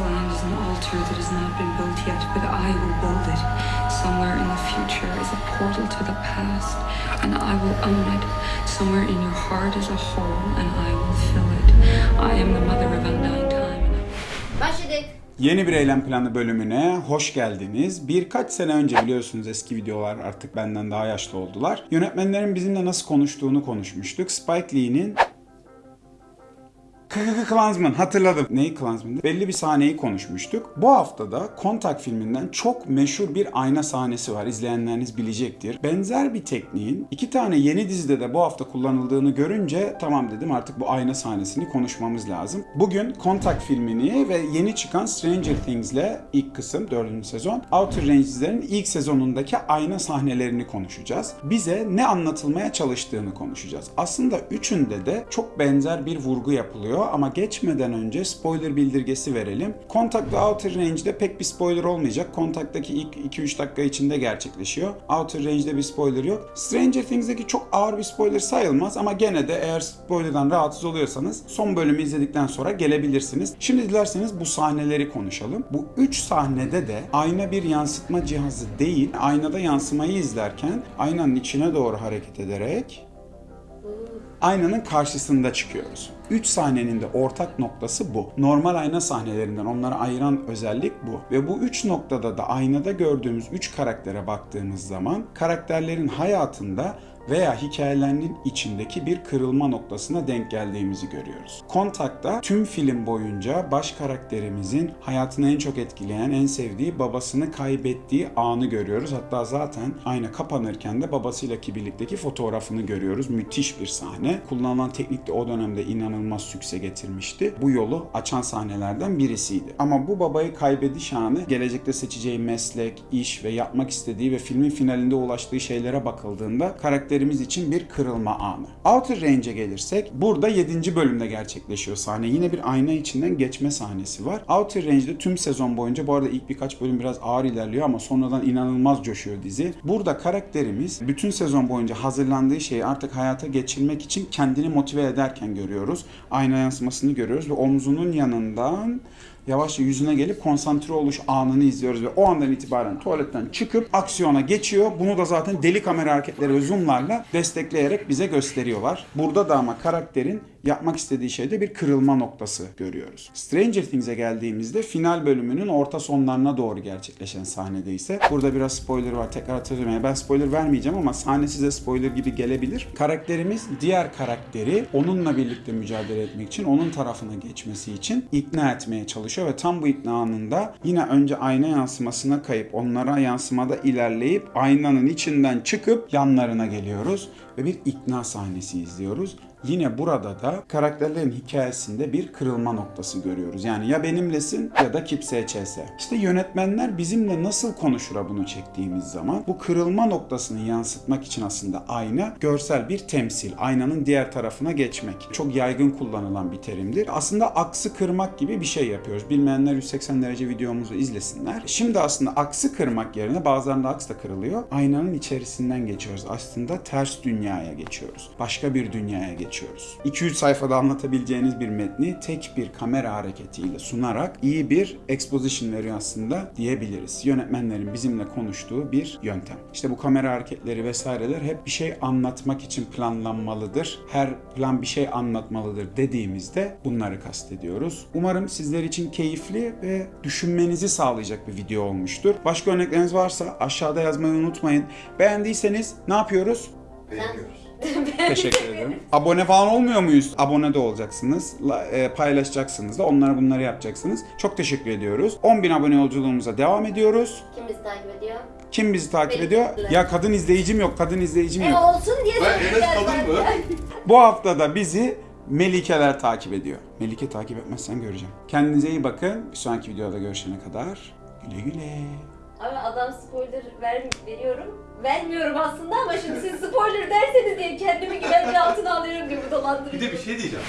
land is an altar that has not been built yet, but I will build it. Somewhere in the future is a portal to the past, and I will own it. Somewhere in your heart is a hole, and I will fill it. I am the mother of undying time. Başladık. Yeni bir eylem planı bölümüne hoş geldiniz. Birkaç sene önce biliyorsunuz eski videolar artık benden daha yaşlı oldular. Yönetmenlerin bizimle nasıl konuştuğunu konuşmuştuk. Spike Lee'nin KKK Klansman hatırladım. Neyi Klansman'dı? Belli bir sahneyi konuşmuştuk. Bu haftada Kontak filminden çok meşhur bir ayna sahnesi var. İzleyenleriniz bilecektir. Benzer bir tekniğin iki tane yeni dizide de bu hafta kullanıldığını görünce tamam dedim artık bu ayna sahnesini konuşmamız lazım. Bugün Kontak filmini ve yeni çıkan Stranger Things'le ilk kısım 4. sezon Outer Ranges'lerin ilk sezonundaki ayna sahnelerini konuşacağız. Bize ne anlatılmaya çalıştığını konuşacağız. Aslında üçünde de çok benzer bir vurgu yapılıyor ama geçmeden önce spoiler bildirgesi verelim. Contact ve Outer Range'de pek bir spoiler olmayacak. Contact'taki ilk 2-3 dakika içinde gerçekleşiyor. Outer Range'de bir spoiler yok. Stranger Things'deki çok ağır bir spoiler sayılmaz ama gene de eğer spoilerdan rahatsız oluyorsanız son bölümü izledikten sonra gelebilirsiniz. Şimdi dilerseniz bu sahneleri konuşalım. Bu 3 sahnede de ayna bir yansıtma cihazı değil, aynada yansımayı izlerken aynanın içine doğru hareket ederek aynanın karşısında çıkıyoruz. 3 sahnenin de ortak noktası bu. Normal ayna sahnelerinden onları ayıran özellik bu. Ve bu 3 noktada da aynada gördüğümüz 3 karaktere baktığımız zaman karakterlerin hayatında veya hikayelerinin içindeki bir kırılma noktasına denk geldiğimizi görüyoruz. Kontakta tüm film boyunca baş karakterimizin hayatını en çok etkileyen, en sevdiği babasını kaybettiği anı görüyoruz. Hatta zaten ayna kapanırken de babasıyla ki birlikteki fotoğrafını görüyoruz. Müthiş bir sahne. Kullanılan teknik de o dönemde inanılmaz sükse getirmişti. Bu yolu açan sahnelerden birisiydi. Ama bu babayı kaybediş anı gelecekte seçeceği meslek, iş ve yapmak istediği ve filmin finalinde ulaştığı şeylere bakıldığında karakterimiz için bir kırılma anı. Outer Range'e gelirsek burada 7. bölümde gerçekleşiyor sahne. Yine bir ayna içinden geçme sahnesi var. Outer Range'de tüm sezon boyunca bu arada ilk birkaç bölüm biraz ağır ilerliyor ama sonradan inanılmaz coşuyor dizi. Burada karakterimiz bütün sezon boyunca hazırlandığı şeyi artık hayata geçirmek için kendini motive ederken görüyoruz. Ayna yansımasını görüyoruz ve omzunun yanından yavaşça yüzüne gelip konsantre oluş anını izliyoruz ve o andan itibaren tuvaletten çıkıp aksiyona geçiyor. Bunu da zaten deli kamera hareketleri ve zoomlarla destekleyerek bize gösteriyorlar. Burada da ama karakterin yapmak istediği şeyde bir kırılma noktası görüyoruz. Stranger Things'e geldiğimizde final bölümünün orta sonlarına doğru gerçekleşen sahnede ise burada biraz spoiler var tekrar hatırlıyorum. Yani ben spoiler vermeyeceğim ama sahne size spoiler gibi gelebilir. Karakterimiz diğer karakteri onunla birlikte mücadele etmek için onun tarafına geçmesi için ikna etmeye çalışıyor ve tam bu ikna anında yine önce ayna yansımasına kayıp onlara yansımada ilerleyip aynanın içinden çıkıp yanlarına geliyoruz ve bir ikna sahnesi izliyoruz. Yine burada da karakterlerin hikayesinde bir kırılma noktası görüyoruz. Yani ya benimlesin ya da kimseye çese. İşte yönetmenler bizimle nasıl konuşura bunu çektiğimiz zaman bu kırılma noktasını yansıtmak için aslında ayna görsel bir temsil. Aynanın diğer tarafına geçmek. Çok yaygın kullanılan bir terimdir. Aslında aksı kırmak gibi bir şey yapıyoruz. Bilmeyenler 180 derece videomuzu izlesinler. Şimdi aslında aksı kırmak yerine bazılarında aks da kırılıyor. Aynanın içerisinden geçiyoruz. Aslında ters dünyaya geçiyoruz. Başka bir dünyaya geçiyoruz geçiyoruz. 2-3 sayfada anlatabileceğiniz bir metni tek bir kamera hareketiyle sunarak iyi bir exposition veriyor aslında diyebiliriz. Yönetmenlerin bizimle konuştuğu bir yöntem. İşte bu kamera hareketleri vesaireler hep bir şey anlatmak için planlanmalıdır. Her plan bir şey anlatmalıdır dediğimizde bunları kastediyoruz. Umarım sizler için keyifli ve düşünmenizi sağlayacak bir video olmuştur. Başka örnekleriniz varsa aşağıda yazmayı unutmayın. Beğendiyseniz ne yapıyoruz? Beğeniyoruz. Teşekkür ederim. Abone falan olmuyor muyuz? Abone de olacaksınız. la- e, paylaşacaksınız da onlara bunları yapacaksınız. Çok teşekkür ediyoruz. 10.000 abone yolculuğumuza devam ediyoruz. Kim bizi takip ediyor? Kim bizi takip ediyor? Ya kadın izleyicim yok, kadın izleyicim E yok. olsun diye Ben söyleyeceğiz Enes kadın mı? zaten. Bu hafta da bizi Melikeler takip ediyor. Melike takip etmezsen göreceğim. Kendinize iyi bakın. Bir sonraki videoda görüşene kadar güle güle. Abi adam spoiler ver, veriyorum. Vermiyorum aslında ama şimdi siz spoiler derseniz diye kendimi güvence altına alıyorum gibi Bir dolandırıcı. de bir şey diyeceğim.